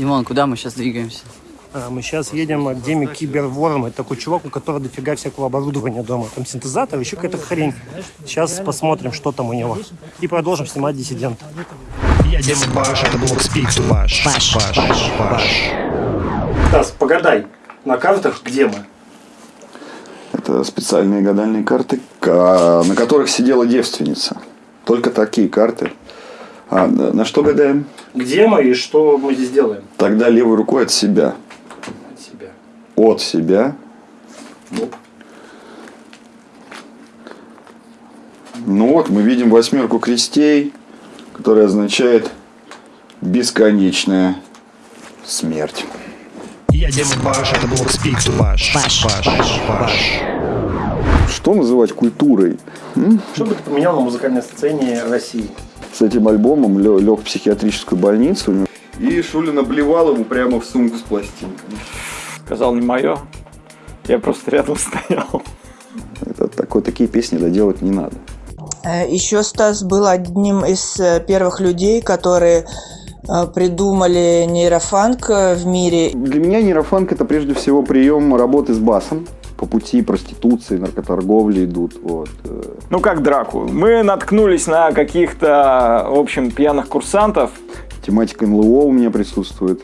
Димон, куда мы сейчас двигаемся? А, Мы сейчас едем к Деме Киберворм. Это такой чувак, у которого дофига всякого оборудования дома. Там синтезатор, еще какая-то хрень. Сейчас посмотрим, что там у него. И продолжим снимать диссидента. Я Баш, это был Speak to. Баш. Баш. Баш. Стас, погадай. На картах где мы? Это специальные гадальные карты, ка- на которых сидела девственница. Только такие карты. А, на на что гадаем? Где мы и что мы здесь делаем? Тогда левой рукой от себя. От себя. От себя. Ну вот, мы видим восьмерку крестей, которая означает бесконечная смерть. Я Дима Баш, это был Speak to Bash. Баш. Баш. Баш. Что называть культурой? Что бы ты поменял на музыкальной сцене России? С этим альбомом лег в психиатрическую больницу. И Шулин обливал ему прямо в сумку с пластинками. Сказал не мое. Я просто рядом стоял. Это, такой, такие песни доделать не надо. Э, Еще Стас был одним из э, первых людей, которые э, придумали нейрофанк в мире. Для меня нейрофанк это прежде всего прием работы с басом. По пути проституции, наркоторговли идут. Вот. э. Ну как драку. Мы наткнулись на каких-то, в общем, пьяных курсантов. Тематика НЛО у меня присутствует.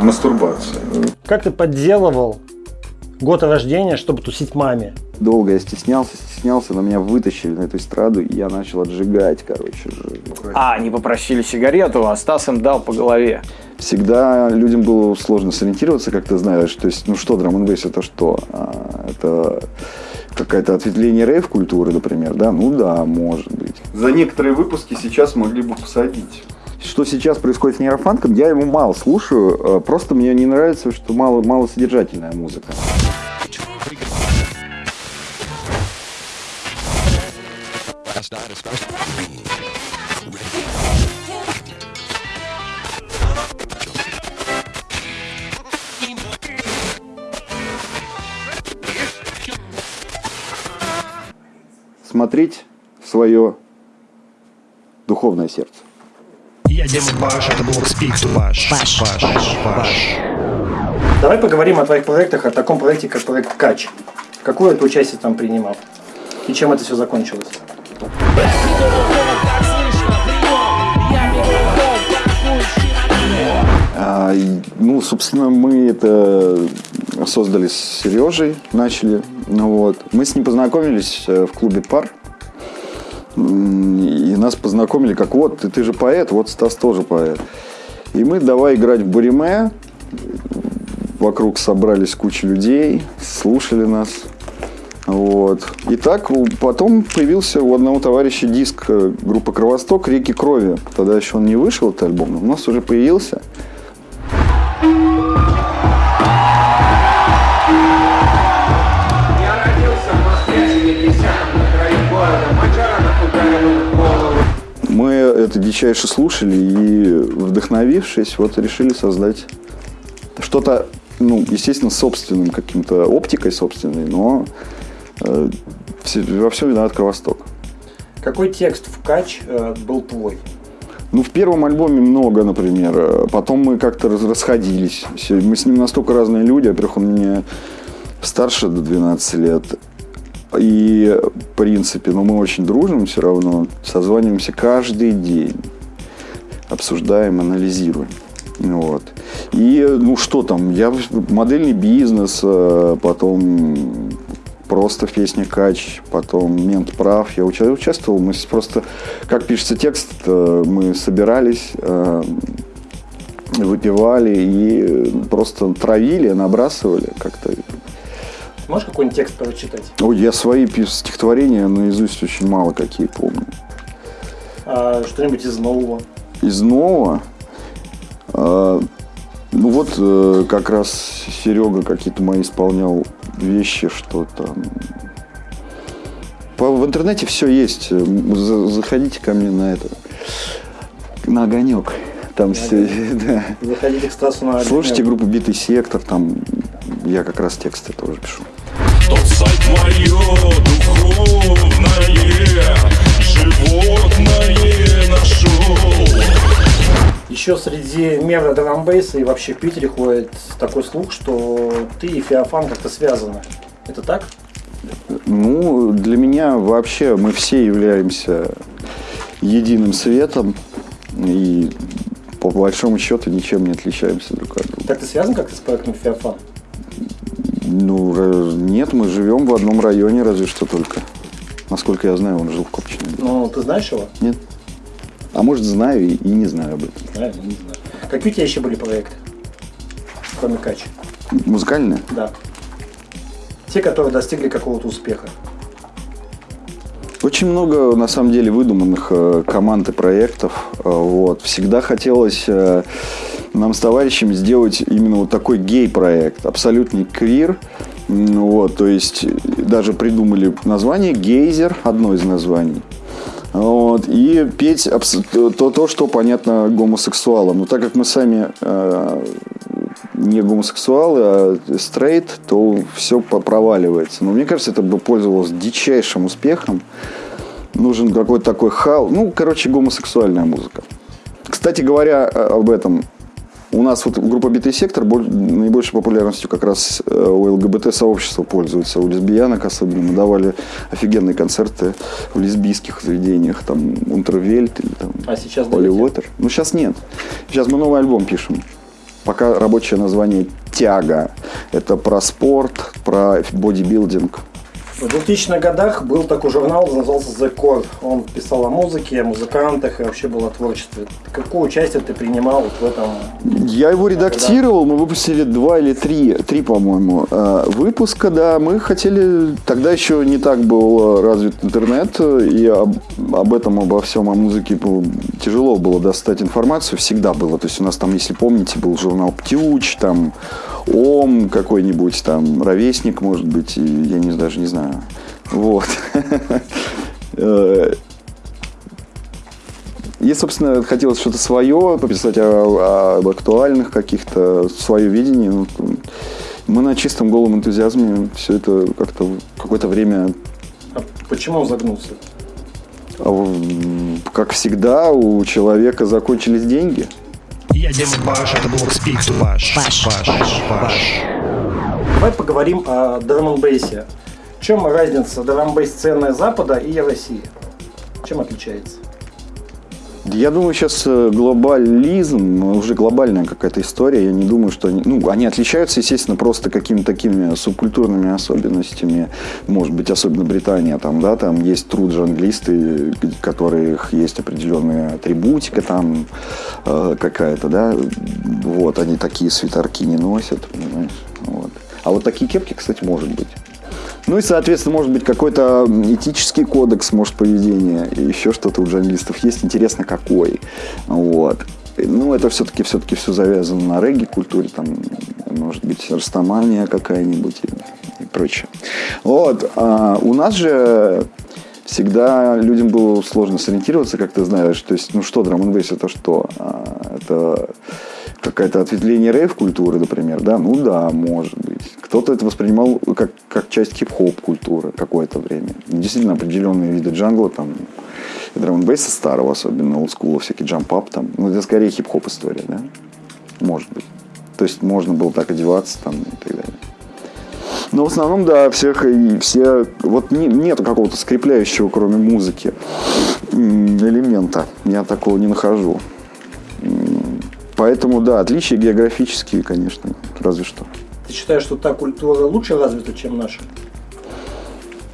Мастурбация. Как ты подделывал год рождения, чтобы тусить маме? Долго я стеснялся, стеснялся, но меня вытащили на эту эстраду, и я начал отжигать, короче. А, они попросили сигарету, а Стас им дал по голове. Всегда людям было сложно сориентироваться, как ты знаешь. То есть, ну что, драм это что? А, это какое-то ответвление рейв-культуры, например, да? Ну да, может быть. За некоторые выпуски сейчас могли бы посадить. Что сейчас происходит с нейрофанком, я его мало слушаю. э, Просто мне не нравится, что мало, мало содержательная музыка. Смотреть в свое духовное сердце. Я Дима Баш, это был Speak to Bash. Баш. Баш. Баш. Давай поговорим о твоих проектах, о таком проекте, как проект Кач. Какое ты участие там принимал? И чем это все закончилось? А, ну, собственно, мы это создали с Сережей, начали. Ну, вот. Мы с ним познакомились э, в клубе «Пар». И нас познакомили как вот, ты, ты же поэт, вот Стас тоже поэт. И мы давай играть в буриме. Вокруг собрались куча людей, слушали нас. Вот. И так потом появился у одного товарища диск э, группы «Кровосток» «Реки крови». Тогда еще он не вышел, этот альбом, но у нас уже появился. Я родился в Москве в 70-м на краю города. Мочаранов ударил в голову. Мы это дичайше слушали и, вдохновившись, вот решили создать что-то, ну, естественно, собственным каким-то оптикой собственной, но во всем виноват Кровосток. Какой текст в Кач э, был твой? Ну, в первом альбоме много, например. Э, Потом мы как-то расходились. Мы с ним настолько разные люди. Во-первых, он мне старше до 12 лет. И, в принципе, ну, мы очень дружим все равно. Созваниваемся каждый день. Обсуждаем, анализируем. Вот. И, ну, что там, я модельный бизнес, э, потом просто в песне «Кач», потом «Мент прав». Я уча- участвовал, мы просто, как пишется текст, э, мы собирались, э, выпивали и э, просто травили, набрасывали как-то. Можешь какой-нибудь текст прочитать? Ой, я свои стихотворения наизусть очень мало какие помню. А, что-нибудь из нового? Из нового, ну вот э, как раз Серега какие-то мои исполнял вещи, что там. По- в интернете все есть. Э, за- Заходите ко мне на это. На огонек. Там все. да. Заходите к Стасу на Слушайте группу Битый сектор, там я как раз тексты тоже пишу. Тот сайт мое духовное, животное нашел. Еще среди мира драмбейса и вообще в Питере ходит такой слух, что ты и Феофан как-то связаны. Это так? Ну, для меня вообще мы все являемся единым светом и по большому счету ничем не отличаемся друг от друга. Так ты связан как-то с проектом Феофан? Ну, ра- нет, мы живем в одном районе разве что только. Насколько я знаю, он жил в Копчине. Ну, ты знаешь его? Нет. А может, знаю и, и не знаю об этом. Знаю, но не знаю. Какие у тебя еще были проекты? Кроме Качи. Музыкальное? Да. Те, которые достигли какого-то успеха. Очень много, на самом деле, выдуманных э, команд и проектов. Э, вот. Всегда хотелось э, нам с товарищами сделать именно вот такой гей-проект, абсолютный квир. Вот, то есть даже придумали название «Гейзер», одно из названий. Вот, и петь то, то, что понятно гомосексуалам. Но так как мы сами э, не гомосексуалы, а стрейт, то все проваливается. Но мне кажется, это бы пользовалось дичайшим успехом. Нужен какой-то такой хал. Ну, короче, гомосексуальная музыка. Кстати говоря э, об этом, у нас вот группа «Битый сектор» боль- наибольшей популярностью как раз э, у ЛГБТ-сообщества пользуется, у лесбиянок особенно. Мы давали офигенные концерты в лесбийских заведениях, там, Унтервельт или там А сейчас Холли? Уотер. Ну, сейчас нет. Сейчас мы новый альбом пишем. Пока рабочее название «Тяга». Это про спорт, про бодибилдинг. В 2000-х годах был такой журнал, назывался The Core. Он писал о музыке, о музыкантах и вообще был о творчестве. Какое участие ты принимал вот в этом? Я его редактировал, мы выпустили два или три, три, по-моему, э, выпуска, да. Мы хотели, тогда еще не так был развит интернет, и об, об этом, обо всем, о музыке было- тяжело было достать информацию, всегда было. То есть у нас там, если помните, был журнал «Птюч», там «Ом» какой-нибудь, там «Ровесник», может быть, и я не, даже не знаю. Вот. И, собственно, хотелось что-то свое, пописать о- об актуальных каких-то, свое видение. Ну, Мы на чистом голом энтузиазме все это как-то какое-то время, А почему он загнулся? а, как всегда, у человека закончились деньги. Я Дима Баш, это был Speak to. Баш, Баш, Баш. Давай поговорим о драм-н-бейсе. Чем разница драм-бейс сцены Запада и России? Чем отличается? Я думаю, сейчас э, глобализм, уже глобальная какая-то история. Я не думаю, что они... Ну, они отличаются, естественно, просто какими-то такими субкультурными особенностями. Может быть, особенно Британия, там, да, там есть труд-джанглисты, у которых есть определенная атрибутика там э, какая-то, да. Вот, они такие свитерки не носят, понимаешь. Вот. А вот такие кепки, кстати, может быть. Ну и, соответственно, может быть какой-то этический кодекс, может, поведения, еще что-то у джанглистов есть. Интересно, какой. Вот. Ну, это все-таки все-таки все завязано на регги-культуре, там, может быть, растамания какая-нибудь и, и прочее. Вот. А у нас же всегда людям было сложно сориентироваться, как ты знаешь. То есть, ну что, драм это что? А, Это какое-то ответвление рейв-культуры, например, да? Ну да, может быть. Кто-то это воспринимал как, как часть хип-хоп культуры какое-то время. Действительно, определенные виды джангла, там, драм н старого, особенно олдскула, всякий джамп-ап, там, ну, это скорее хип-хоп история, да? Может быть. То есть можно было так одеваться там и так далее. Но в основном, да, всех и все... Вот не, нету какого-то скрепляющего, кроме музыки, элемента. Я такого не нахожу. Поэтому, да, отличия географические, конечно, разве что. Ты считаешь, что та культура лучше развита, чем наша?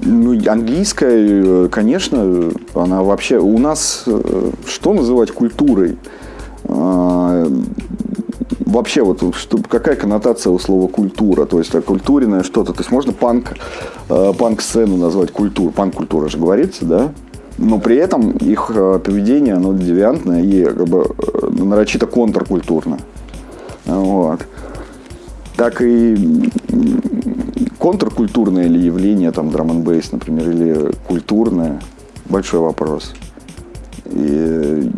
Ну, английская, э, конечно, она вообще... У нас э, что называть культурой? А, Вообще, вот что, какая коннотация у слова культура? То есть, а, культуренное что-то. То есть, можно панк, э, панк-сцену назвать культурой. Панк-культура же говорится, да? Но при этом их э, поведение, оно девиантное и как бы э, нарочито контркультурно. Вот. Так и контркультурное ли явление, там, драм н например, или культурное, большой вопрос. И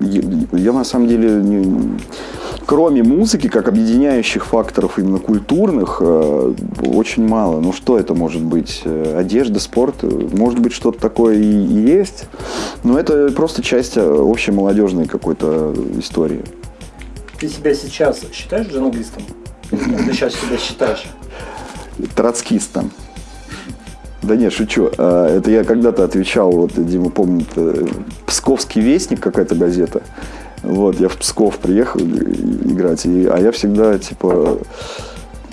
я, я на самом деле не... кроме музыки, как объединяющих факторов именно культурных, э, очень мало. Ну что это может быть? Э, Одежда, спорт, э, может быть что-то такое и, и есть, но это просто часть общей молодежной какой-то истории. Ты себя сейчас считаешь джанглистом? Ты сейчас себя считаешь? Троцкистом. Да нет, шучу. Это я когда-то отвечал, вот Дима помнит, Псковский вестник, какая-то газета. Вот, я в Псков приехал играть, и- а я всегда, типа,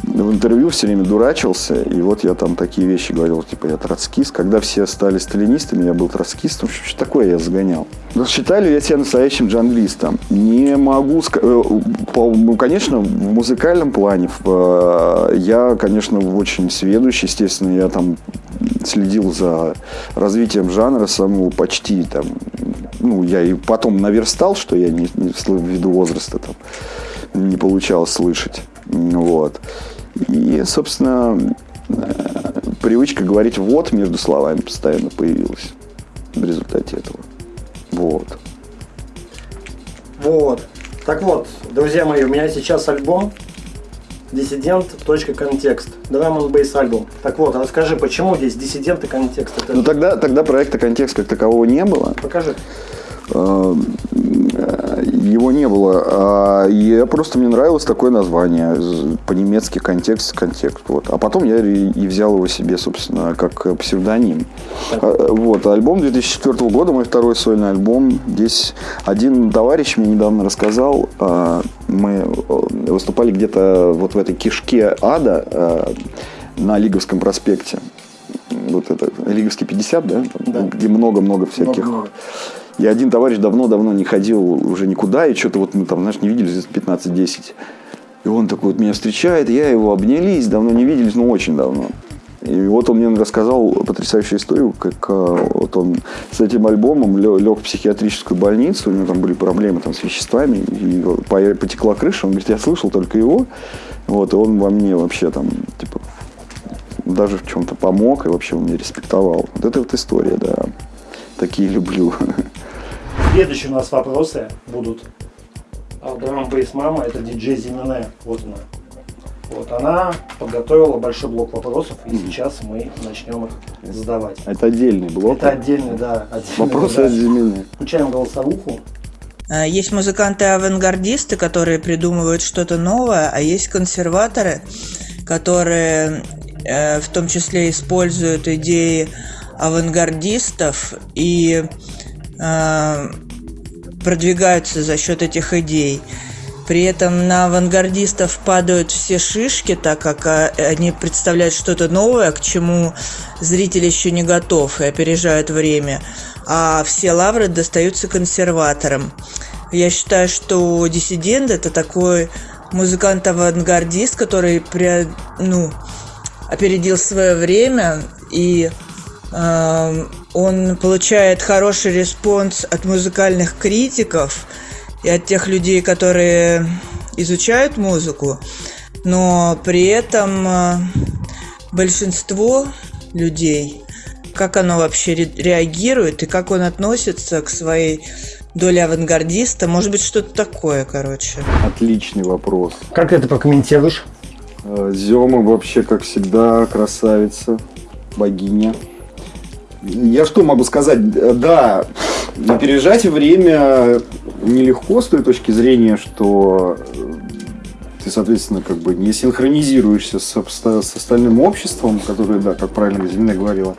в интервью все время дурачился, и вот я там такие вещи говорил, типа, я троцкист. Когда все стали сталинистами, я был троцкистом. Что, что такое я загонял? Ну, Считаю ли я себя настоящим джанглистом? Не могу сказать. Ну, конечно, в музыкальном плане э, я, конечно, очень сведущий, естественно, я там следил за развитием жанра самого почти там, ну, я и потом наверстал, что я не, не ввиду возраста там не получалось слышать. Вот. И, собственно, э, привычка говорить «вот» между словами постоянно появилась в результате этого. Вот. Вот. Так вот, друзья мои, у меня сейчас альбом Диссидент.контекст. Драм н бейс альбом. Так вот, расскажи, почему здесь диссидент и контекст? Это... Ну тогда, тогда проекта «Контекст» как такового не было. Покажи. Э, Его не было. А Я просто мне нравилось такое название. По-немецки контекст, контекст. Вот. А потом я и взял его себе, собственно, как псевдоним. А, Вот. Альбом 2004 года, мой второй сольный альбом. Здесь один товарищ мне недавно рассказал. а, Мы выступали где-то вот в этой кишке ада на Лиговском проспекте. Вот это Лиговский 50, да? Там, Где много-много всяких Много-много. И один товарищ давно-давно не ходил уже никуда, и что-то вот мы там, знаешь, не виделись лет 15-10. И он такой вот меня встречает, я его обнялись, давно не виделись, ну очень давно. И вот он мне рассказал потрясающую историю, как а, вот он с этим альбомом лег в психиатрическую больницу, у него там были проблемы там, с веществами, и по- потекла крыша, он говорит, я слышал только его, вот, и он во мне вообще там, типа, даже в чем-то помог, и вообще он меня респектовал. Вот это вот история, да. Такие люблю. Следующие у нас вопросы будут. А Драм бейс мама это диджей Зимине. Вот она. Вот она подготовила большой блок вопросов, и сейчас мы начнем их задавать. Это отдельный блок. Это отдельный, да, отдельный. Вопросы да. от Зимины. Включаем голосовуху. А, Есть музыканты-авангардисты, которые придумывают что-то новое, а есть консерваторы, которые э, в том числе используют идеи авангардистов и э, продвигаются за счет этих идей. При этом на авангардистов падают все шишки, так как а, они представляют что-то новое, к чему зритель еще не готов и опережают время. А все лавры достаются консерваторам. Я считаю, что диссидент это такой музыкант-авангардист, который ну, опередил свое время и он получает хороший response от музыкальных критиков и от тех людей, которые изучают музыку, но при этом э, большинство людей, как оно вообще ре- реагирует и как он относится к своей доле авангардиста, может быть что-то такое, короче. Отличный вопрос. Как ты это прокомментируешь? Э, Зема вообще, как всегда, красавица, богиня. Я что могу сказать? Да, опережать время нелегко с той точки зрения, что ты, соответственно, как бы не синхронизируешься с, с остальным обществом, которое, да, как правильно Зелена говорила,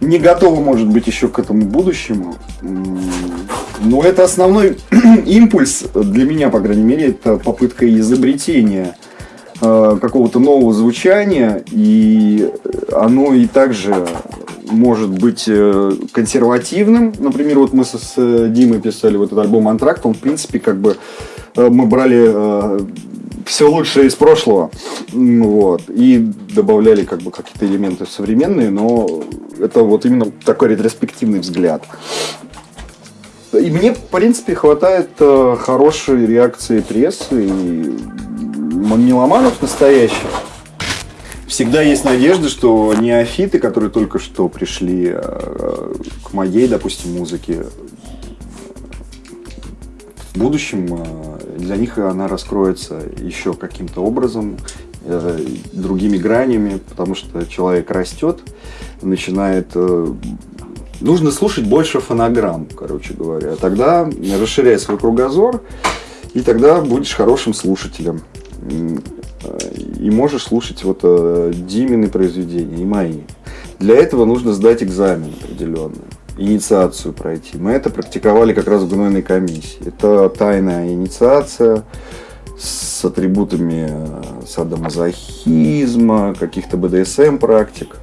не готово, может быть, еще к этому будущему. Но это основной импульс для меня, по крайней мере, это попытка изобретения э, какого-то нового звучания, и оно и также может быть э, консервативным. Например, вот мы с э, Димой писали вот этот альбом «Антракт», он, в принципе, как бы э, мы брали все лучшее из прошлого, вот, и добавляли как бы какие-то элементы современные, но это вот именно такой ретроспективный взгляд. И мне, в принципе, хватает хорошей реакции прессы и меломанов настоящих. Всегда есть надежда, что неофиты, которые только что пришли э, к моей, допустим, музыке, в будущем э, для них она раскроется еще каким-то образом, э, другими гранями, потому что человек растет, начинает... э, Нужно слушать больше фонограмм, короче говоря. Тогда расширяй свой кругозор, и тогда будешь хорошим слушателем. И можешь слушать вот э, Димины произведения и мои. Для этого нужно сдать экзамен определенный, инициацию пройти. Мы это практиковали как раз в гнойной комиссии. Это тайная инициация с атрибутами э, садомазохизма, каких-то БДСМ практик.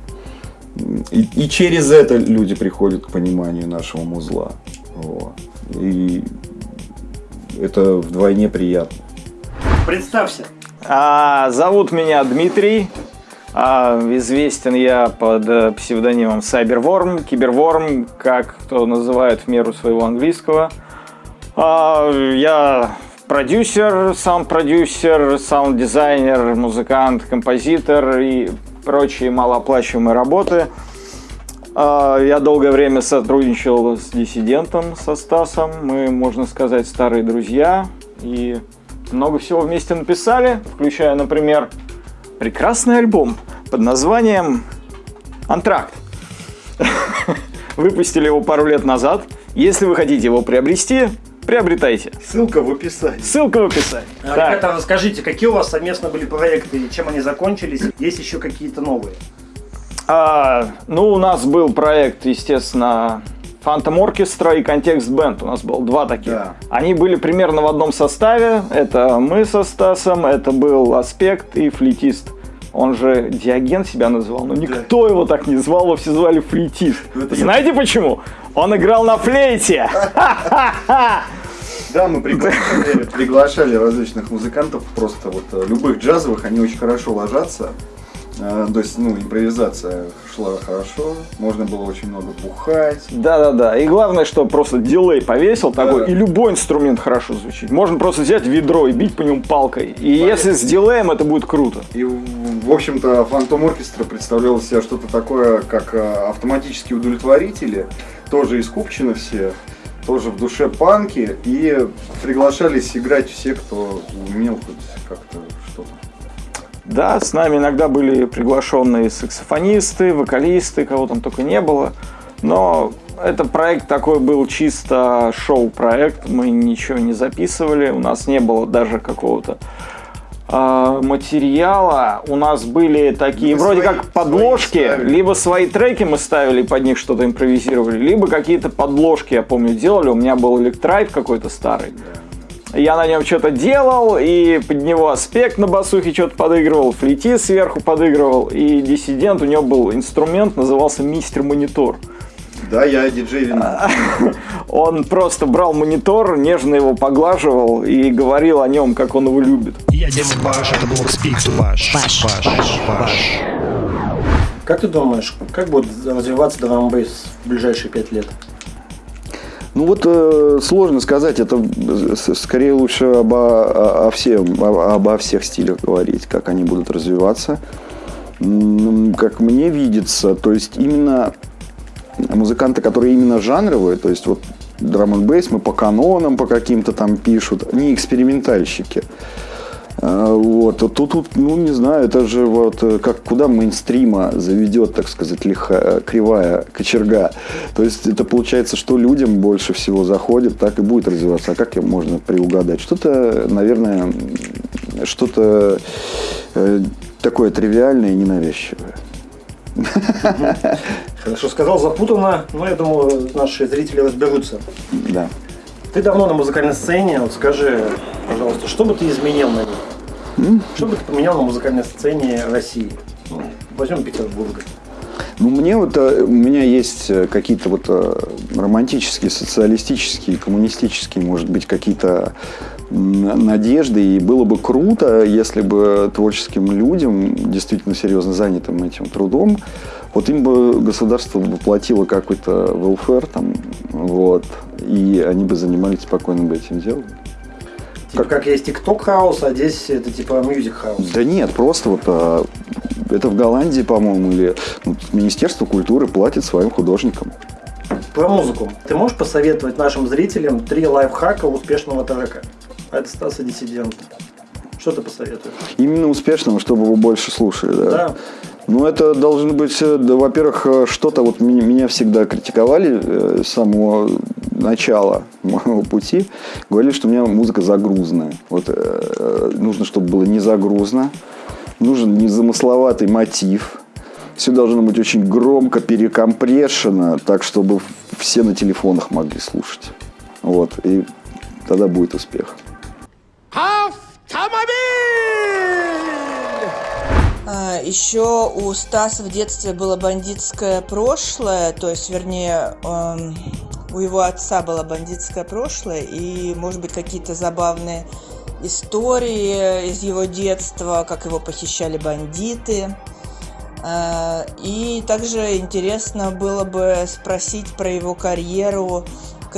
И, и через это люди приходят к пониманию нашего музла. Вот. И это вдвойне приятно. Представься. А, зовут меня Дмитрий. А, известен я под э, псевдонимом Cyberworm, Киберворм, как кто называет в меру своего английского. А, я продюсер, саунд-продюсер, саунд-дизайнер, музыкант, композитор и прочие малооплачиваемые работы. А, Я долгое время сотрудничал с диссидентом, со Стасом. Мы, можно сказать, старые друзья. И много всего вместе написали, включая, например, прекрасный альбом под названием «Антракт». Выпустили его пару лет назад. Если вы хотите его приобрести, приобретайте. Ссылка в описании. Ссылка в описании. А, Так. Ребята, расскажите, какие у вас совместно были проекты, и чем они закончились? Есть еще какие-то новые? А, ну, у нас был проект, естественно, Phantom Orchestra и Context Band. У нас было два таких. Да. Они были примерно в одном составе. Это мы со Стасом, это был Аспект и флейтист. Он же Диоген себя называл, но никто его так не звал, его все звали флейтист. я- Знаете почему? Он играл на флейте. Да, мы приглашали, приглашали различных музыкантов, просто вот э, любых джазовых, они очень хорошо ложатся. Э, То есть, ну, импровизация шла хорошо, можно было очень много бухать. Да-да-да. И главное, что просто дилей повесил такой, и любой инструмент хорошо звучит. Можно просто взять ведро и бить по нему палкой. И если с дилеем, это будет круто. И, в общем-то, Фантом Оркестра представлял себя что-то такое, как э, автоматические удовлетворители, тоже из Купчино все, тоже в душе панки, и приглашались играть все, кто умел хоть как-то. Да, с нами иногда были приглашенные саксофонисты, вокалисты, кого там только не было. Но это проект такой был чисто шоу-проект, мы ничего не записывали, у нас не было даже какого-то а, материала. У нас были такие Вы вроде свои- как подложки, свои либо свои треки мы ставили, под них что-то импровизировали, либо какие-то подложки, я помню, делали. У меня был электрайт какой-то старый. Я на нем что-то делал, и под него аспект на басухе что-то подыгрывал, флейти сверху подыгрывал, и диссидент, у него был инструмент, назывался Мистер Монитор. Да, я диджей Вина. Он просто брал монитор, нежно его поглаживал и говорил о нем, как он его любит. Я Дима Баш, это был Speak to Bash. Баш, Баш, Баш. Как ты думаешь, как будет развиваться драм бейс в ближайшие пять лет? Ну вот э, сложно сказать, это э, скорее лучше обо, о, всем, о- обо всех стилях говорить, как они будут развиваться. Как мне видится, то есть именно музыканты, которые именно жанровые, то есть вот драм н мы по канонам по каким-то там пишут, не экспериментальщики. А, Вот, а тут, тут, ну, не знаю, это же вот э, как куда мейнстрима заведет, так сказать, лиха, кривая кочерга. То есть это получается, что людям больше всего заходит, так и будет развиваться. А как им можно приугадать? Что-то, наверное, что-то э, такое тривиальное и ненавязчивое. Хорошо сказал, запутанно, но я думаю, наши зрители разберутся. Да. Ты давно на музыкальной сцене, вот скажи, пожалуйста, что бы ты изменил на ней? Что бы ты поменял на музыкальной сцене России? Ну, возьмем Петербурга. Ну, мне вот, э, у меня есть э, какие-то вот э, романтические, социалистические, коммунистические, может быть, какие-то надежды. И было бы круто, если бы творческим людям, действительно серьезно занятым этим трудом, вот им бы государство бы платило какой-то welfare там, вот, и они бы занимались спокойно бы этим делом. Типа как есть TikTok house, а здесь это типа Music house. Да нет, просто вот а, это в Голландии, по-моему, или ну, Министерство культуры платит своим художникам. Про музыку. Ты можешь посоветовать нашим зрителям три лайфхака успешного трека? А это Стаса Диссидент. Что ты посоветуешь? Именно успешного, чтобы его больше слушали, да? Да. Ну, это должно быть, э, да, во-первых, э, что-то, вот меня, меня всегда критиковали э, с самого начала моего пути, говорили, что у меня музыка загрузная. Вот э, нужно, чтобы было не загрузно, нужен незамысловатый мотив, все должно быть очень громко перекомпрешено, так, чтобы все на телефонах могли слушать. Вот, и тогда будет успех. А, Еще у Стаса в детстве было бандитское прошлое, то есть, вернее, эм, у его отца было бандитское прошлое, и, может быть, какие-то забавные истории из его детства, как его похищали бандиты. А, И также интересно было бы спросить про его карьеру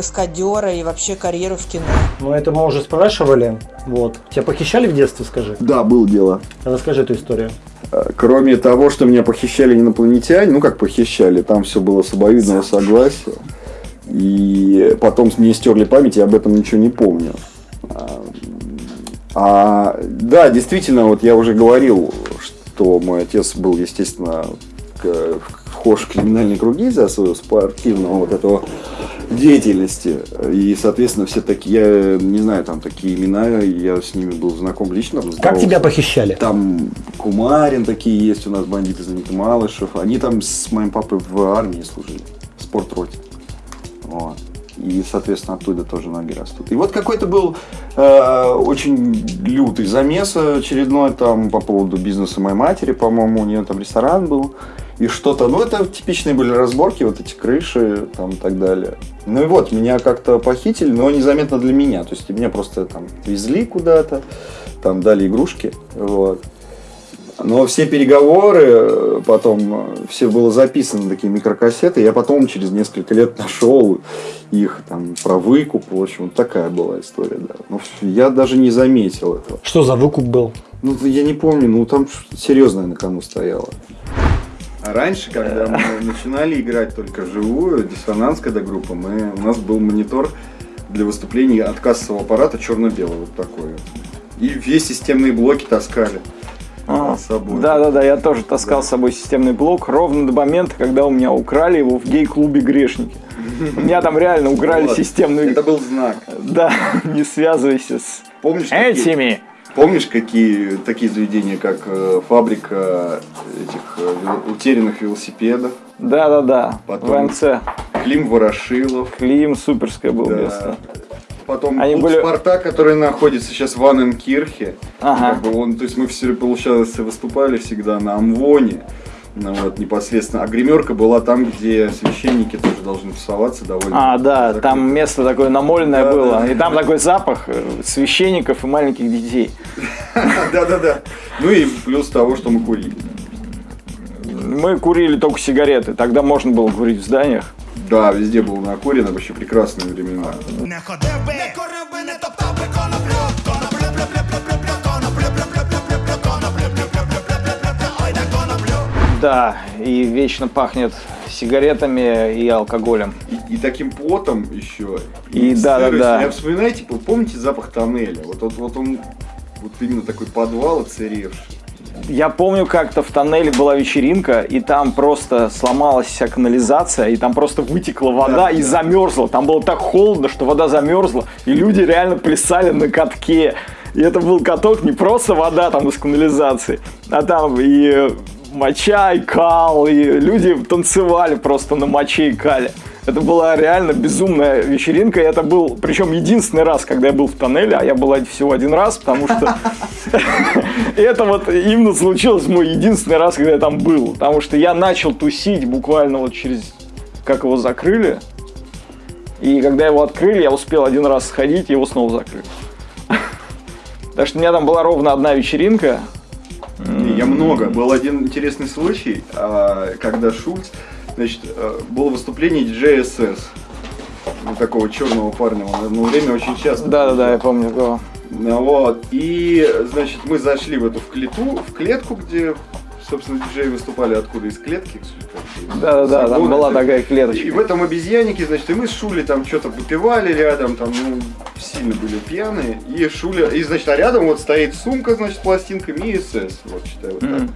каскадера и вообще карьеру в кино. Ну, это мы уже спрашивали. Вот. Тебя похищали в детстве, скажи? Да, было дело. Расскажи эту историю. Э, Кроме того, что меня похищали инопланетяне, ну как похищали, там все было с обоюдного согласия. И потом мне стерли память, я об этом ничего не помню. А, да, действительно, вот я уже говорил, что мой отец был, естественно, к- вхож в криминальные круги из-за своего спортивного вот этого деятельности. И, соответственно, все такие, я не знаю, там такие имена, я с ними был знаком лично. Как тебя похищали? Там Кумарин такие есть у нас, бандиты знаменитый Малышев. Они там с моим папой в армии служили, в спортроте. Вот. И, соответственно, оттуда тоже ноги растут. И вот какой-то был э, очень лютый замес очередной там по поводу бизнеса моей матери, по-моему, у нее там ресторан был. И что-то, ну это типичные были разборки, вот эти крыши там и так далее. Ну и вот, меня как-то похитили, но незаметно для меня. То есть меня просто там везли куда-то, там дали игрушки, вот. Но все переговоры, потом э, все было записано на такие микрокассеты. Я потом через несколько лет нашел их там про выкуп. В общем, вот такая была история, да. Но я даже не заметил этого. Что за выкуп был? Ну, я не помню, ну там серьезное на кону стояло. А раньше, когда мы начинали играть только вживую, диссонанс, когда группа, мы, у нас был монитор для выступлений от кассового аппарата черно-белый, вот такой. И все системные блоки таскали А, с собой. Да, да, да, я тоже таскал с собой системный блок ровно до момента, когда у меня украли его в гей-клубе грешники. У меня там реально украли Вот. системный. Это был знак. Да, не связывайся с Помнишь, этими. Помнишь, какие такие заведения, как э, фабрика этих э, утерянных велосипедов, Да, да, да. Потом- ВНЦ. Клим Ворошилов, Клим суперское было да. место. Потом Они были- Спартак, который находится сейчас в Анненкирхе. Ага. Как бы он, то есть мы все, получалось, выступали всегда на Амвоне. Ну, вот, непосредственно. А гримерка была там, где священники тоже должны тусоваться довольно. А, да, закрыто. там место такое намоленное Да, было. да. И там такой запах э, священников и маленьких детей. Да-да-да. Ну и плюс того, что мы курили. Мы курили только сигареты. Тогда можно было курить в зданиях. Да, везде было накурено, вообще прекрасные времена. Да, и вечно пахнет сигаретами и алкоголем. И, и таким потом еще. И да-да-да. Я вспоминаю, типа, помните запах тоннеля? Вот, вот, вот он, вот именно такой подвал оцаревший. Я помню, как-то в тоннеле была вечеринка, и там просто сломалась вся канализация, и там просто вытекла вода Да, и да. замерзла. Там было так холодно, что вода замерзла, и люди реально плясали на катке. И это был каток не просто вода там из канализации, а там и моча, и кал, и люди танцевали просто на моче и кале. Это была реально безумная вечеринка, и это был, причем единственный раз, когда я был в тоннеле, а я был всего один раз, потому что это вот именно случилось мой единственный раз, когда я там был. Потому что я начал тусить буквально вот через... Как его закрыли. И когда его открыли, я успел один раз сходить, его снова закрыли. Так что у меня там была ровно одна вечеринка. Я много. Был один интересный случай, а, когда Шульц, значит, э, было выступление диджея СС. Ну, такого черного парня. Он одно время очень часто. Да-да-да, я помню. кого. Ну, Вот. И, значит, мы зашли в эту в клету, в клетку, где собственно, диджеи выступали откуда? Из клетки? как бы, Да-да-да, там была такая И клеточка. в этом обезьяннике, значит, и мы с Шулей там что-то выпивали рядом, там, ну, сильно были пьяные. И Шуля, и, значит, а рядом вот стоит сумка, значит, с пластинками и СС, вот, считай, вот так. Мгм.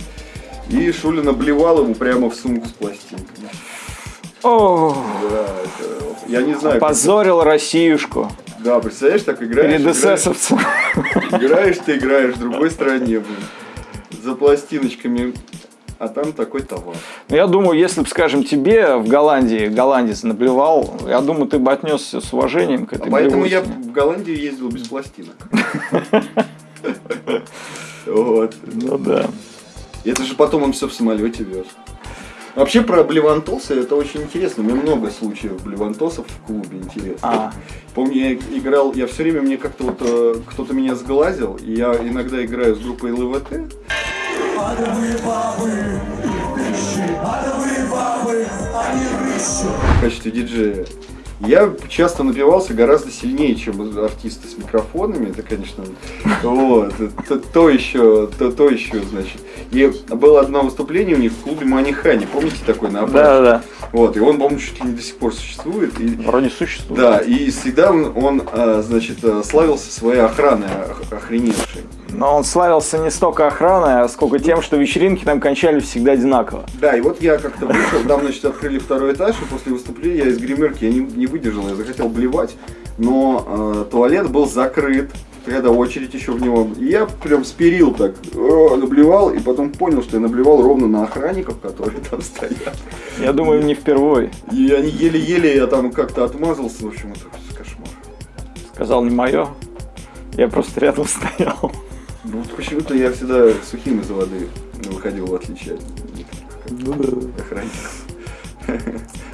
И Шуля наблевал ему прямо в сумку с пластинками. О, Да, это, я не знаю. как- позорил Россиюшку Да, представляешь, так играешь. перед играешь, эсэсовцем. играешь, ты играешь в другой стране, блин. За пластиночками. А там такой товар. Ну, Я думаю, если бы, скажем, тебе в Голландии голландец наблевал, я думаю, ты бы отнесся с уважением к А этой поэтому я в Голландию ездил без пластинок. Вот. Ну да. Это же потом он все в самолете вез. Вообще про блевантосы это очень интересно. У меня много случаев блевантосов в клубе интересно. А. Помню, я играл, я все время мне как-то вот э, кто-то меня сглазил, и я иногда играю с группой ЛВТ. В качестве диджея. Я часто напивался гораздо сильнее, чем артисты с микрофонами. Это, конечно, вот, это то еще, то, то еще, значит. И было одно выступление у них в клубе Манихани. Помните такой на Абраше? Да-да-да. Вот, и он, по-моему, чуть ли не до сих пор существует. И, Вроде существует. да, и всегда он, он, а, значит, а, славился своей охраной ох- охреневшей. Но он славился не столько охраной, а сколько тем, что вечеринки там кончались всегда одинаково. Да, и вот я как-то вышел, там, значит, открыли второй этаж, и после выступления я из гримерки я не, не выдержал, я захотел блевать, но э, туалет был закрыт, когда очередь еще в него. И я прям спирил так, э, наблевал, и потом понял, что я наблевал ровно на охранников, которые там стоят. Я думаю, не впервой. И они еле-еле, я там как-то отмазался, в общем, это кошмар. Сказал не мое. Я просто рядом стоял. Ну, вот почему-то я всегда сухим из воды выходил, в отличие от некоторых охранников.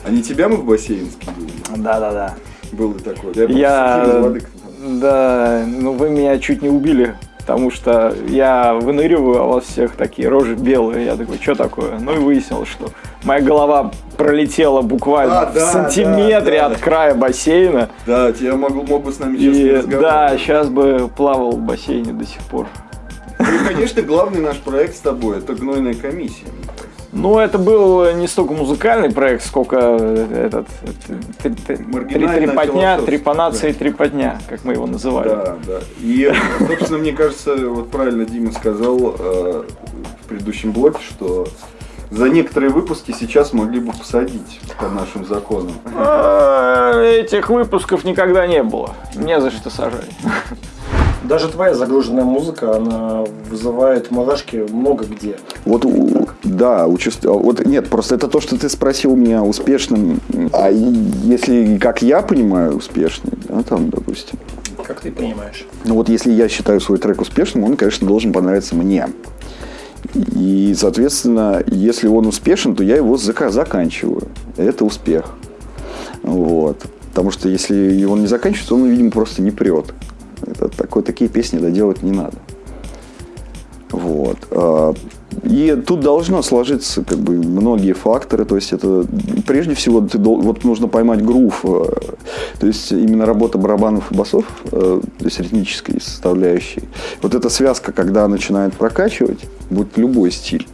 А не тебя мы в бассейн скидывали? Да-да-да. Было такое. Я, Я... Да, ну вы меня чуть не убили, потому что я выныриваю, а у вас всех такие рожи белые. Я такой, что такое? Ну и выяснилось, что моя голова пролетела буквально А, в да, сантиметре да, от да. края бассейна. Да, тебя могу, мог бы с нами И да, сейчас бы плавал в бассейне до сих пор. Ну и, конечно, главный наш проект с тобой это гнойная комиссия. Ну, это был не столько музыкальный проект, сколько этот э, три- трепотня, трепанация и трепотня, как мы его называли. Да, да. И, собственно, мне кажется, вот правильно Дима сказал э, в предыдущем блоке, что за некоторые выпуски сейчас могли бы посадить по нашим законам. А, Этих выпусков никогда не было. Не за что сажать. Даже твоя загруженная музыка, она вызывает мурашки много где. Вот, у- да, участ- а, вот нет, просто это то, что ты спросил меня успешным. А если, как я понимаю, успешный, да, там, допустим. Как ты понимаешь? Ну вот если я считаю свой трек успешным, он, конечно, должен понравиться мне. И, соответственно, если он успешен, то я его зака- заканчиваю. Это успех. Вот. Потому что если он не заканчивается, он, видимо, просто не прет. Это такой, такие песни доделать не надо. Вот. И тут должно сложиться как бы многие факторы. То есть это прежде всего ты вот нужно поймать грув. э, То есть именно работа барабанов и басов, э, то есть ритмической составляющей. Вот эта связка, когда начинает прокачивать, будет любой стиль.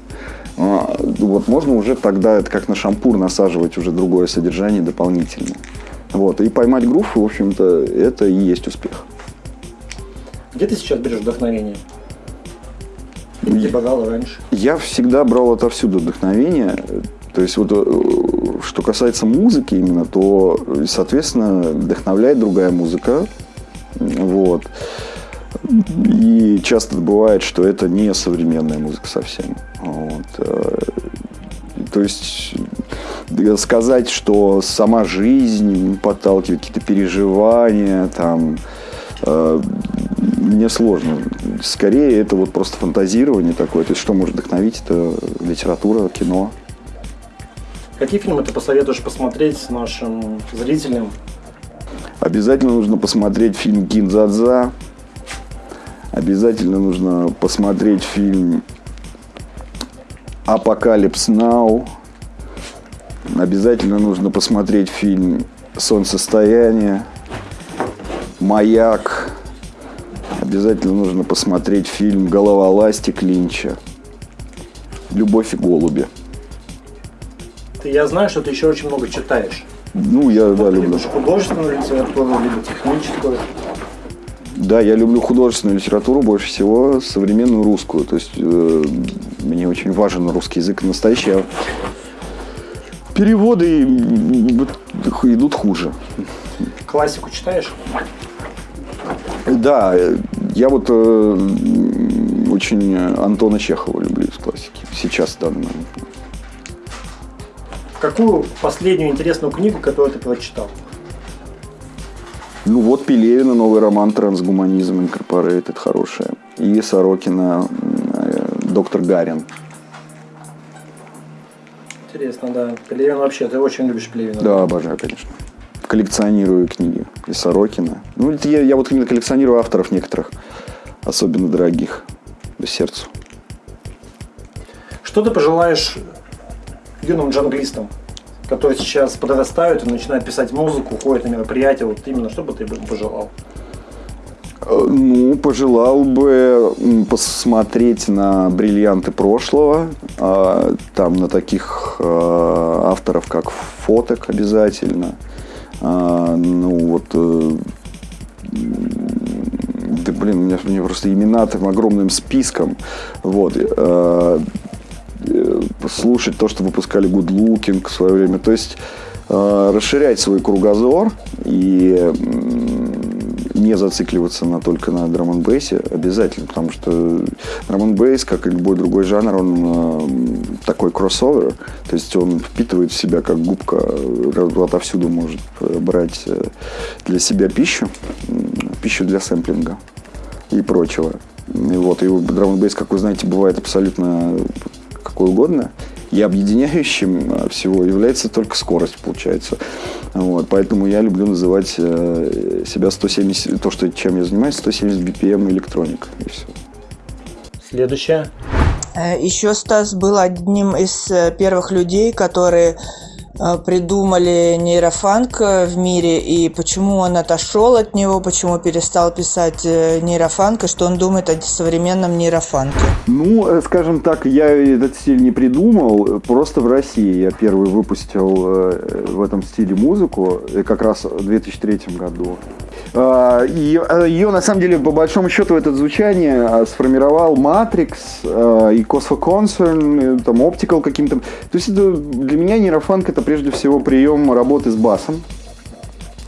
а, Вот можно уже тогда это как на шампур насаживать уже другое содержание дополнительно. Вот. И поймать грув, в общем-то, это и есть успех. Где ты сейчас берешь вдохновение? Где брал раньше? Я всегда брал отовсюду вдохновение. То есть вот э, что касается музыки именно, то, соответственно, вдохновляет другая музыка. Вот. И часто бывает, что это не современная музыка совсем. Вот. Э, То есть э, сказать, что сама жизнь подталкивает какие-то переживания, там, мне сложно. Скорее, это вот просто фантазирование такое. То есть, что может вдохновить, это литература, кино. Какие фильмы ты посоветуешь посмотреть нашим зрителям? Обязательно нужно посмотреть фильм «Кинзадза». Обязательно нужно посмотреть фильм «Apocalypse Now». Обязательно нужно посмотреть фильм «Солнцестояние», «Маяк». Обязательно нужно посмотреть фильм «Голова Ластик» Линча. «Любовь и голуби». Ты, я знаю, что ты еще очень много читаешь. Ну, я, да, люблю. Художественную литературу, либо техническую. Да, я люблю художественную литературу больше всего, современную русскую. То есть э, мне очень важен русский язык настоящий. а переводы идут хуже. Классику читаешь? Да, э, я вот э, очень Антона Чехова люблю из классики. Сейчас, в данный момент. Какую последнюю интересную книгу, которую ты прочитал? Ну вот Пелевина, новый роман «Трансгуманизм Инкорпорейтед» хорошая. И Сорокина э, «Доктор Гарин». Интересно, да. Пелевин вообще, ты очень любишь Пелевина. Да, обожаю, конечно. Коллекционирую книги и Сорокина. Ну, это я, я вот именно коллекционирую авторов некоторых, особенно дорогих, по сердцу. Что ты пожелаешь юным джанглистам, которые сейчас подрастают и начинают писать музыку, ходят на мероприятия, вот именно что бы ты пожелал? Э, Ну, пожелал бы посмотреть на бриллианты прошлого, а, там на таких э, авторов, как Фоток обязательно. А, Ну, вот э, да блин, у меня, у меня просто имена там огромным списком. Вот. э, э, слушать то, что выпускали Good Looking в свое время. То есть расширять свой кругозор и не зацикливаться на, только на драм н обязательно, потому что драм н как и любой другой жанр, он э, такой кроссовер, то есть он впитывает в себя как губка, э, отовсюду может э, брать э, для себя пищу, пищу для сэмплинга и прочего. И вот, и драм н как вы знаете, бывает абсолютно какой угодно. И объединяющим э, всего является только скорость, получается. Вот, поэтому я люблю называть э, себя 170, то, что, чем я занимаюсь, 170 BPM электроник. И все. Следующее. Э, Еще Стас был одним из э, первых людей, которые придумали нейрофанк э, в мире и почему он отошел от него, почему перестал писать э, нейрофанк и что он думает о современном нейрофанке. Ну, э, скажем так, я этот стиль не придумал. Просто в России я первый выпустил в этом стиле музыку, как раз в 2003 году. А, и, э, Ее, на самом деле, по большому счету, это звучание э, сформировал Matrix э, и Cosmo Concern, э, там, Optical каким-то. То есть это, для меня нейрофанк это прежде всего прием работы с басом.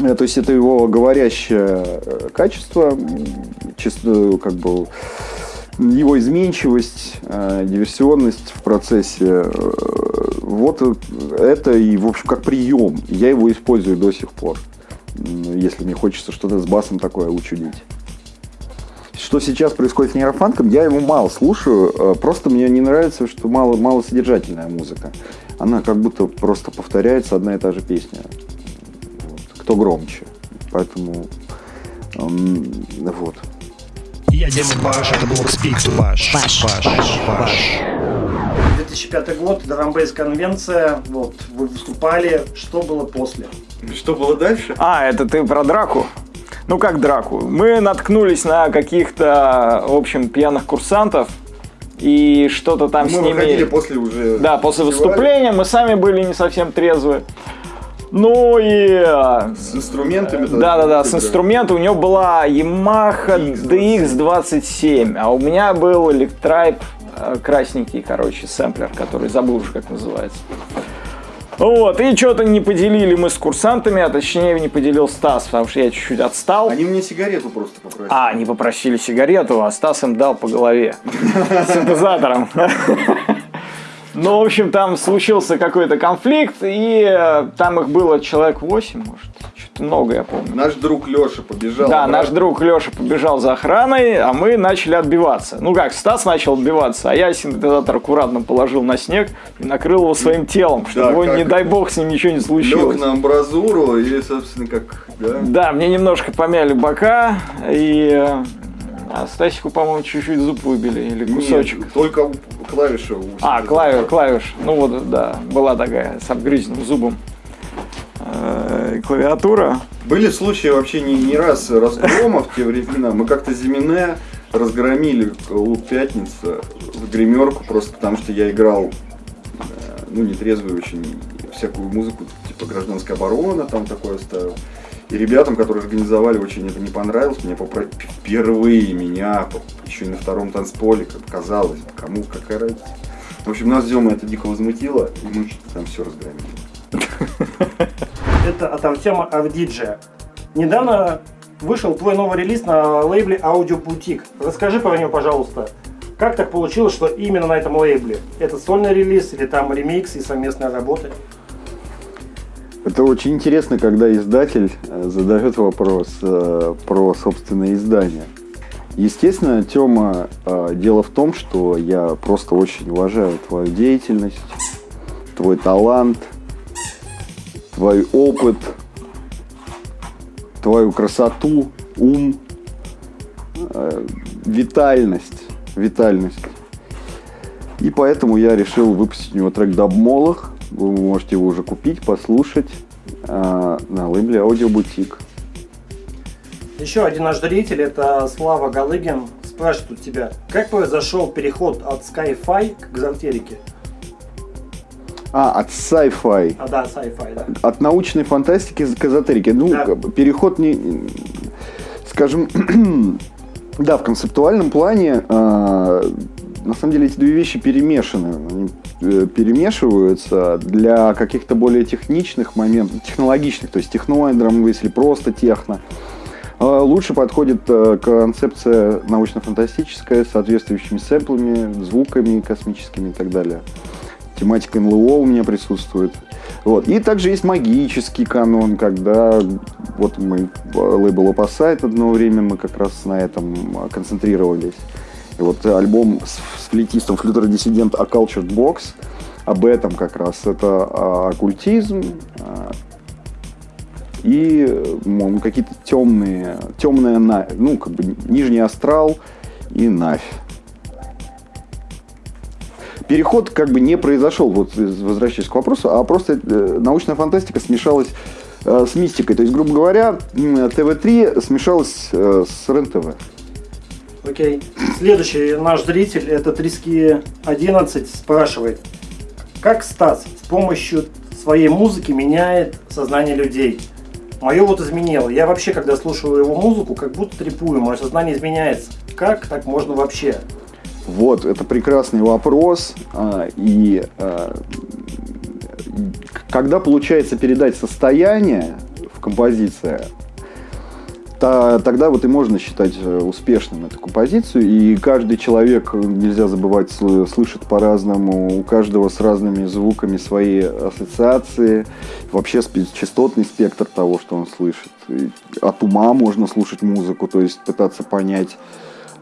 Э, То есть это его говорящее э, качество, чисто как бы его изменчивость, э, диверсионность в процессе. э, Вот это и, в общем, как прием. Я его использую до сих пор, если мне хочется что-то с басом такое учудить. Что сейчас происходит с нейрофанком, я его мало слушаю, э, просто мне не нравится, что мало, мало содержательная музыка. Она как будто просто повторяется одна и та же песня. Вот. Кто громче. Поэтому эм, вот. Я Дима Баш, это был Спикс Баш. Баш, Баш, Баш. 2005 год, Драмбейс конвенция, вот, вы выступали, что было после? Что было дальше? А, это ты про драку? Ну как драку? Мы наткнулись на каких-то, в общем, пьяных курсантов, и что-то там с ними... после уже. Да, после выступления мы сами были не совсем трезвы. Ну и... С инструментами. Да-да-да, с инструмента у него была Yamaha DX27, а у меня был Electribe красненький, короче, сэмплер, который забыл уже как называется. Вот, и что-то не поделили мы с курсантами, а точнее не поделил Стас, потому что я чуть-чуть отстал. Они мне сигарету просто попросили. А, они попросили сигарету, а Стас им дал по голове синтезатором. Ну, в общем, там случился какой-то конфликт, и э, там их было человек 8, может, что-то много, я помню. Наш друг Леша побежал. Да, наш друг Леша побежал за охраной, а мы начали отбиваться. Ну как, Стас начал отбиваться, а я синтезатор аккуратно положил на снег и накрыл его своим телом, чтобы Да, его, не дай бог, с ним ничего не случилось. Лег на амбразуру и, собственно, как, да. Да, мне немножко помяли бока, и э, а Стасику, по-моему, чуть-чуть зуб выбили, или кусочек. Нет, только клавиша. у А, синтезатора. клавиш. Ну вот, да, была такая с обгрызенным зубом э, клавиатура. Были случаи вообще не, не раз разгромов в те времена. Мы как-то Зимине разгромили лук пятница в гримерку просто потому, что я играл, э, ну, нетрезвую очень, всякую музыку, типа гражданская оборона, там такое ставил. И ребятам, которые организовали, очень это не понравилось. Мне попро- впервые меня, еще и на втором танцполе, как казалось, кому какая разница. В общем, нас Дема это дико возмутило, и мы там все разгромили. Это от Артема Авдиджия. Недавно вышел твой новый релиз на лейбле Boutique. Расскажи про него, пожалуйста. Как так получилось, что именно на этом лейбле? Это сольный релиз или там ремикс и совместные работы? Это очень интересно, когда издатель э, задает вопрос э, про собственное издание. Естественно, Тёма, э, дело в том, что я просто очень уважаю твою деятельность, твой талант, твой опыт, твою красоту, ум, витальность, витальность. И поэтому я решил выпустить у него трек «Дабмолах». Вы можете его уже купить, послушать э, на лейбле «Аудиобутик». Еще один наш зритель, это Слава Галыгин, спрашивает у тебя, как произошел переход от Sky-Fi к экзотерике? А, от sci-fi. А, да, sci-fi, да. От научной фантастики к эзотерике. Ну, Да. переход не... Скажем, да, в концептуальном плане э, на самом деле эти две вещи перемешаны. Они э, перемешиваются для каких-то более техничных моментов, технологичных, то есть техно, драм или просто техно. Э, Лучше подходит э, концепция научно-фантастическая с соответствующими сэмплами, звуками космическими и так далее. Тематика НЛО у меня присутствует. Вот. И также есть магический канон, когда вот мы лейбл Opposite одно время мы как раз на этом а, концентрировались. И вот альбом с, с флейтистом Dissident A Cultured Box об этом как раз. Это а, оккультизм а, и какие-то темные, темная, на- ну, как бы нижний астрал и навь переход как бы не произошел, вот возвращаясь к вопросу, а просто э, научная фантастика смешалась э, с мистикой. То есть, грубо говоря, м, ТВ-3 смешалась э, с РЕН-ТВ. Окей. Следующий наш зритель, это Триски 11, спрашивает, как Стас с помощью своей музыки меняет сознание людей? Мое вот изменило. Я вообще, когда слушаю его музыку, как будто трепую, мое сознание изменяется. Как так можно вообще? Вот, это прекрасный вопрос. а, И а, когда получается передать состояние в композиции, та- тогда вот и можно считать э, успешным эту композицию. И каждый человек, э, нельзя забывать, сл- слышит по-разному, у каждого с разными звуками свои ассоциации, вообще частотный спектр того, что он слышит. И От ума можно слушать музыку, то есть пытаться понять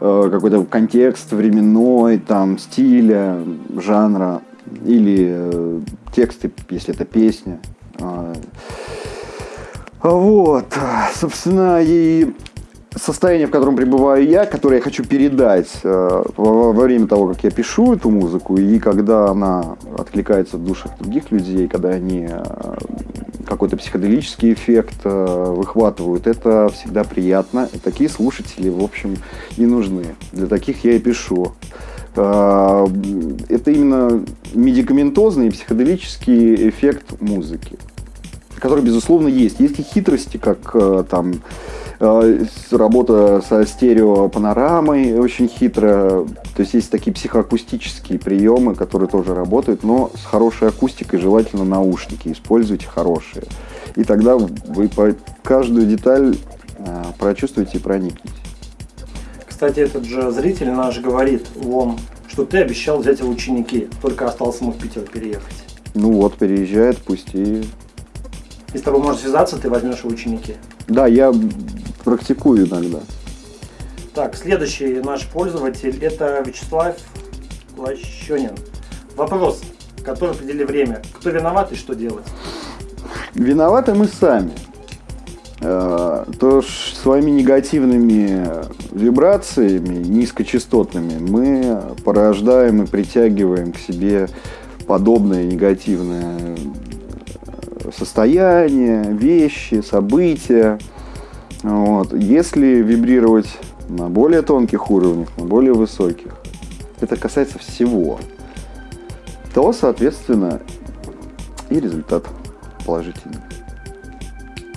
э, какой-то контекст временной, там, стиля, жанра, или тексты, если это песня. А, Вот, собственно, и состояние, в котором пребываю я, которое я хочу передать э, во, время того, как я пишу эту музыку, и когда она откликается в душах других людей, когда они э, какой-то психоделический эффект э, выхватывают, это всегда приятно. И такие слушатели, в общем, и нужны. Для таких я и пишу. Это именно медикаментозный и психоделический эффект музыки который, безусловно, есть. Есть и хитрости, как э, там э, работа со стереопанорамой очень хитро. То есть есть такие психоакустические приемы, которые тоже работают, но с хорошей акустикой, желательно наушники. Используйте хорошие. И тогда вы по каждую деталь э, прочувствуете и проникнете. Кстати, этот же зритель наш говорит, вон, что ты обещал взять в ученики, только осталось ему в Питер переехать. Ну вот, переезжает, пусть и... И с тобой можно связаться, ты возьмешь в ученики. Да, я практикую иногда. Так, следующий наш пользователь это Вячеслав Лощенин. Вопрос, который определили время. Кто виноват и что делать? Виноваты мы сами. Э, То своими негативными вибрациями, низкочастотными, мы порождаем и притягиваем к себе подобное негативное состояние, вещи, события. Вот. Если вибрировать на более тонких уровнях, на более высоких, это касается всего, то, соответственно, и результат положительный.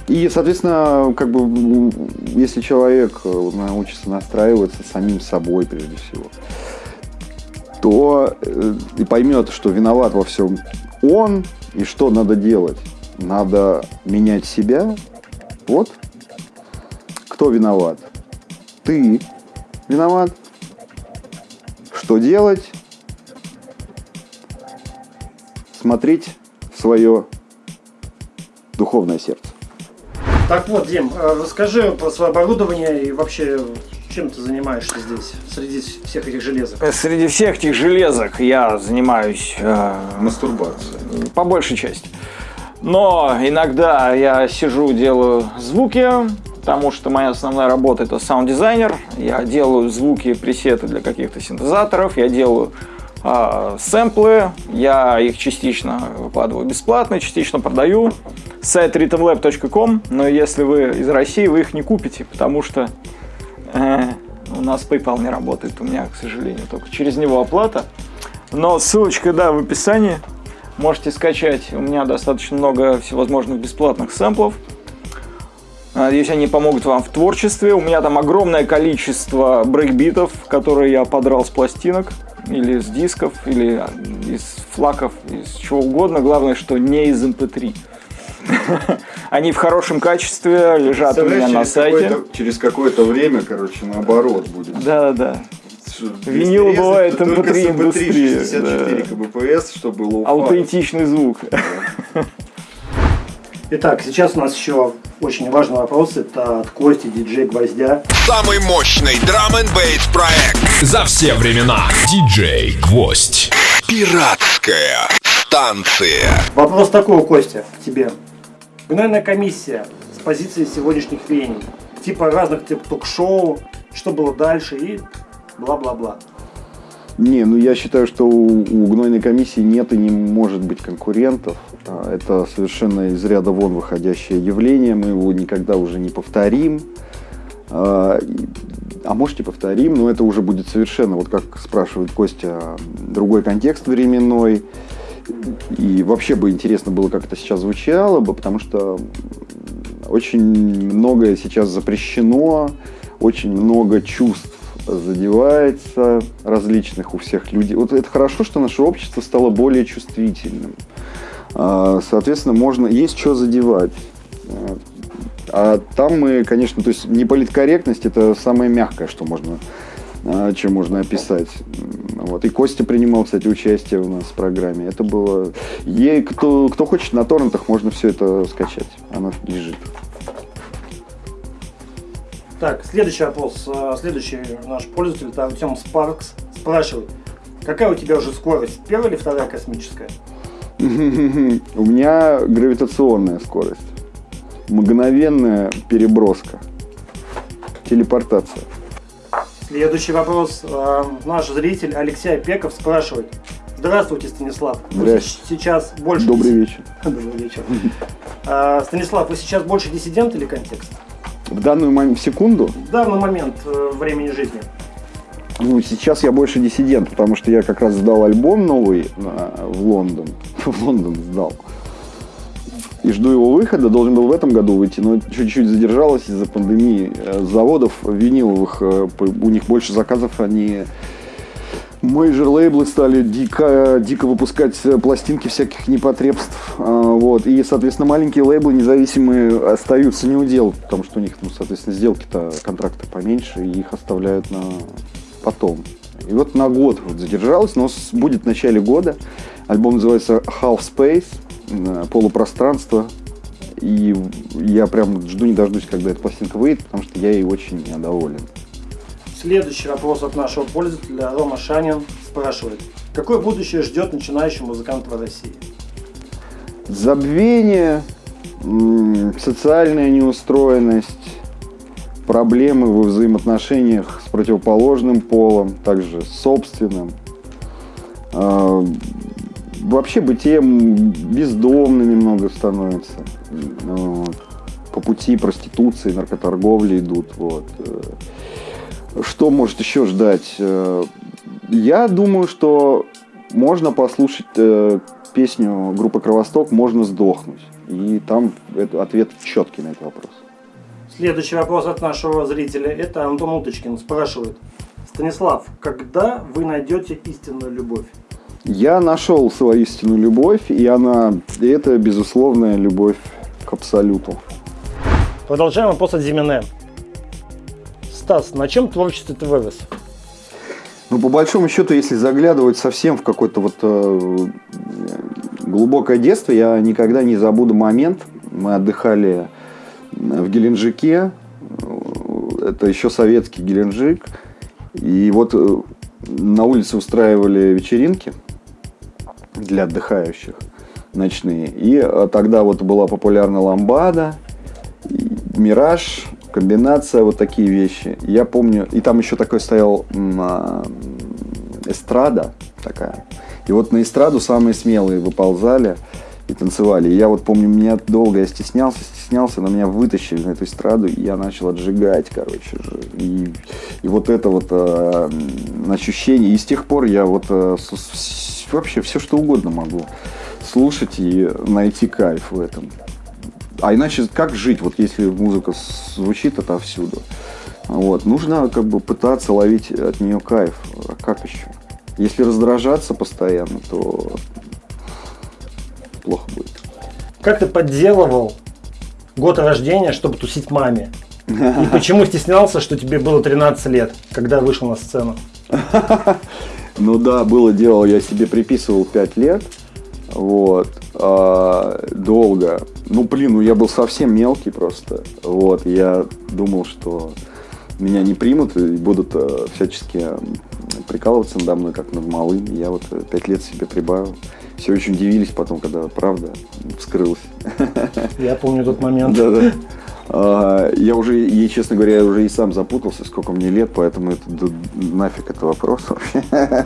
И, соответственно, как бы, м, если человек э, научится настраиваться самим собой прежде всего, то э, и поймет, что виноват во всем он, и что надо делать. Надо менять себя. Вот кто виноват. Ты виноват. Что делать? Смотреть в свое духовное сердце. Так вот, Дим, э, расскажи про свое оборудование и вообще чем ты занимаешься здесь, среди всех этих железок? Среди всех этих железок я занимаюсь э, Мастурбация. по большей части. Но иногда я сижу, делаю звуки, потому что моя основная работа это саунд-дизайнер. Я делаю звуки, пресеты для каких-то синтезаторов, я делаю а, сэмплы, я их частично выкладываю бесплатно, частично продаю. Сайт rhythmlab.com, но если вы из России, вы их не купите, потому что э, у нас PayPal не работает, у меня, к сожалению, только через него оплата. Но ссылочка, да, в описании. Можете скачать. У меня достаточно много всевозможных бесплатных сэмплов. Надеюсь, они помогут вам в творчестве. У меня там огромное количество брейкбитов, которые я подрал с пластинок, или с дисков, или из флаков, из чего угодно. Главное, что не из MP3. Они в хорошем качестве, лежат у меня на сайте. через какое-то время, короче, наоборот будет. Да-да-да. Винил бывает MP3 индустрия. 64 да. кбпс, чтобы было Аутентичный звук. Итак, сейчас у нас еще очень важный вопрос. Это от Кости, диджей Гвоздя. Самый мощный драм н бейс проект. За все времена. Диджей Гвоздь. Пиратская станция. Вопрос такой, Костя, к тебе. Гнойная комиссия с позиции сегодняшних веяний. Типа разных тип ток-шоу, что было дальше и бла-бла-бла. Не, ну я считаю, что у, у гнойной комиссии нет и не может быть конкурентов. А, Это совершенно из ряда вон выходящее явление. Мы его никогда уже не повторим. А а может и повторим, но это уже будет совершенно, вот как спрашивает Костя, другой контекст временной. И вообще бы интересно было, как это сейчас звучало бы, потому что очень многое сейчас запрещено, очень много чувств задевается различных у всех людей. Вот это хорошо, что наше общество стало более чувствительным. А, Соответственно, можно есть что задевать. А, там мы, конечно, то есть неполиткорректность это самое мягкое, что можно, а, чем можно описать. Вот. И Костя принимал, кстати, участие у нас в программе. Это было... Ей, кто, кто хочет, на торрентах можно все это скачать. Она лежит. Так, следующий вопрос. Э, Следующий наш пользователь, это Артем Спаркс, спрашивает. Какая у тебя уже скорость? Первая или вторая космическая? У меня гравитационная скорость. Мгновенная переброска. Телепортация. Следующий вопрос. Э, Наш зритель Алексей Пеков спрашивает. Здравствуйте, Станислав. Вы сейчас больше... Добрый вечер. Добрый вечер. Э, Станислав, вы сейчас больше диссидент или контекст? В данную мом- секунду, В данный момент э, времени жизни. ну, сейчас я больше диссидент, потому что я как раз сдал альбом новый на- в Лондон. В Лондон сдал. И жду его выхода, должен был в этом году выйти, но чуть-чуть задержалось из-за пандемии. Э, Заводов виниловых, э, у них больше заказов, они major лейблы стали дико, дико выпускать э, пластинки всяких непотребств. А, Вот. И, соответственно, маленькие лейблы независимые остаются не у дел, потому что у них, ну, соответственно, сделки-то, контракты поменьше, и их оставляют на потом. И вот на год вот задержалось, но будет в начале года. Альбом называется Half Space, э, полупространство. И я прям жду не дождусь, когда эта пластинка выйдет, потому что я ей очень недоволен. Следующий вопрос от нашего пользователя Рома Шанин спрашивает. Какое будущее ждет начинающего музыканта в России? Забвение, социальная неустроенность, проблемы во взаимоотношениях с противоположным полом, также с собственным. А, Вообще бытие бездомными много становится. Вот. По пути проституции, наркоторговли идут. Вот. Что может еще ждать? Э, Я думаю, что можно послушать э, песню группы Кровосток «Можно сдохнуть». И там ответ четкий на этот вопрос. Следующий вопрос от нашего зрителя. Это Антон Уточкин спрашивает. Станислав, когда вы найдете истинную любовь? Я нашел свою истинную любовь, и она, и это безусловная любовь к абсолюту. Продолжаем вопрос от Зимине. Стас, на чем творчество ты вырос? Ну, по большому счету, если заглядывать совсем в какое-то вот э, глубокое детство, я никогда не забуду момент. Мы отдыхали в Геленджике, э, это еще советский Геленджик, и вот э, на улице устраивали вечеринки для отдыхающих ночные. И э, тогда вот была популярна ламбада, Мираж, комбинация, вот такие вещи. Я помню, и там еще такой стоял а, эстрада такая. И вот на эстраду самые смелые выползали и танцевали. И я вот помню, меня долго я стеснялся, стеснялся, но меня вытащили на эту эстраду, и я начал отжигать, короче. И, и вот это вот э, ощущение. И с тех пор я вот э, с- с- вообще все что угодно могу слушать и найти кайф в этом. А иначе как жить, вот если музыка звучит отовсюду? Вот, нужно как бы пытаться ловить от нее кайф. А как еще? Если раздражаться постоянно, то плохо будет. Как ты подделывал год рождения, чтобы тусить маме? И почему стеснялся, что тебе было 13 лет, когда вышел на сцену? Ну да, было дело, я себе приписывал 5 лет. Вот. а, долго. Ну, блин, ну я был совсем мелкий просто. Вот. Я думал, что меня не примут и будут э, всячески прикалываться надо мной, как над малым. Я вот э, пять лет себе прибавил. Все очень удивились потом, когда правда вскрылась. Я помню тот момент. Да-да. А, Я уже, и, честно говоря, я уже и сам запутался, сколько мне лет, поэтому это да, нафиг это вопрос вообще.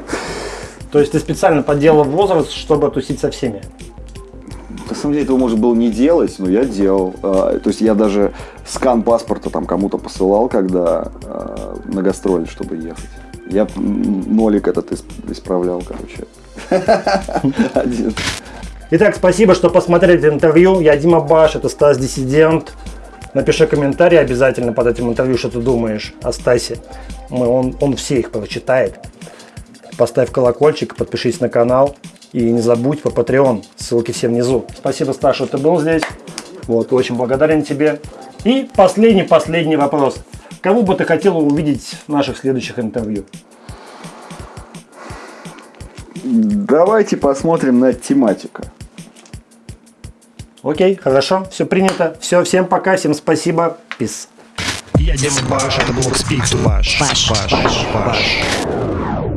То есть ты специально подделал возраст, чтобы тусить со всеми? На самом деле этого можно было не делать, но я делал. А, То есть я даже скан паспорта там кому-то посылал, когда а, на гастроли, чтобы ехать. Я нолик этот исп- исправлял, короче. Один. Итак, спасибо, что посмотрели интервью. Я Дима Баш, это Стас Диссидент. Напиши комментарий обязательно под этим интервью, что ты думаешь о Стасе. Мы- он, он все их прочитает. Поставь колокольчик, подпишись на канал. И не забудь по Patreon, ссылки все внизу. Спасибо, Стас, что ты был здесь. Вот, очень благодарен тебе. И последний-последний вопрос. Кого бы ты хотел увидеть в наших следующих интервью? Давайте посмотрим на тематику. Окей, хорошо, все принято. Все, всем пока, всем спасибо. Peace. Я Дима Баш, это был Speak to Bash. Баш, Баш, Баш.